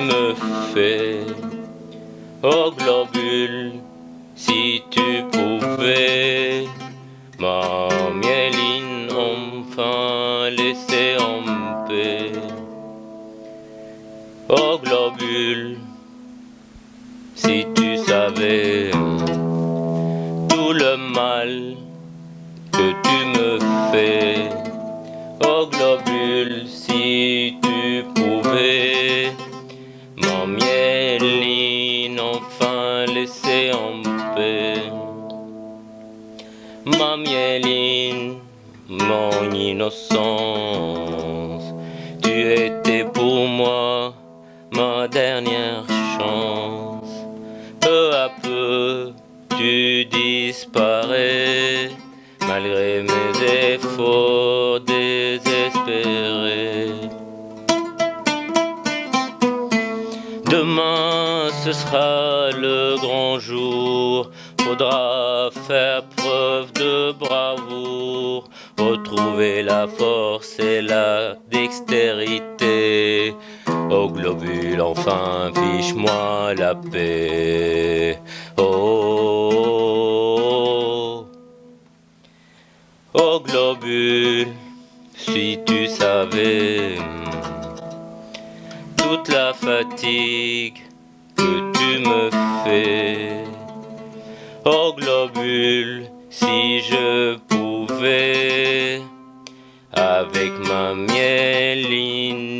me fais Oh globule, si tu pouvais Ma mieline enfin laisser en paix. Oh globule, si tu savais Tout le mal que tu me fais. Oh globule, enfin laisser en paix. Ma mieline, mon innocence, tu étais pour moi ma dernière chance. Peu à peu, tu disparais malgré mes efforts Demain ce sera le grand jour, faudra faire preuve de bravoure, retrouver la force et la dextérité. Au globule, enfin, fiche-moi la paix. Oh, oh, globule, si tu savais toute la fatigue que tu me fais. Oh globule, si je pouvais, avec ma mieline